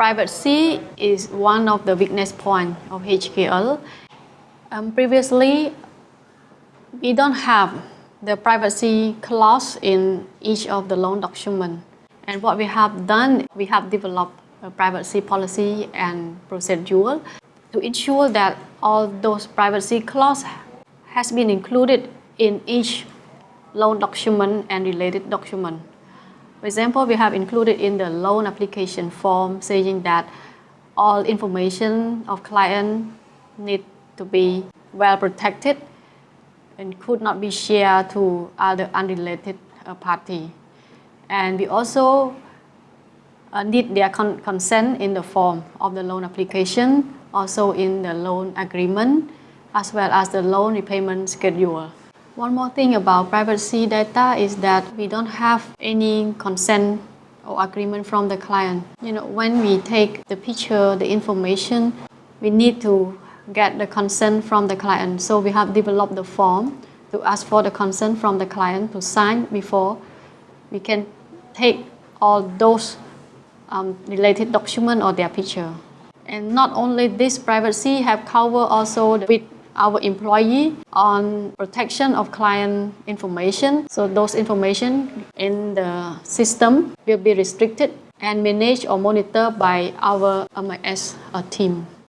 privacy is one of the weakness point of HKL. Um, previously, we don't have the privacy clause in each of the loan document. And what we have done, we have developed a privacy policy and procedure to ensure that all those privacy clause has been included in each loan document and related document. For example, we have included in the loan application form saying that all information of client need to be well protected and could not be shared to other unrelated uh, party. And we also uh, need their con consent in the form of the loan application, also in the loan agreement, as well as the loan repayment schedule. One more thing about privacy data is that we don't have any consent or agreement from the client. You know, when we take the picture, the information, we need to get the consent from the client. So we have developed the form to ask for the consent from the client to sign before we can take all those um, related document or their picture. And not only this privacy have covered also with our employee on protection of client information. So those information in the system will be restricted and managed or monitored by our MIS uh, team.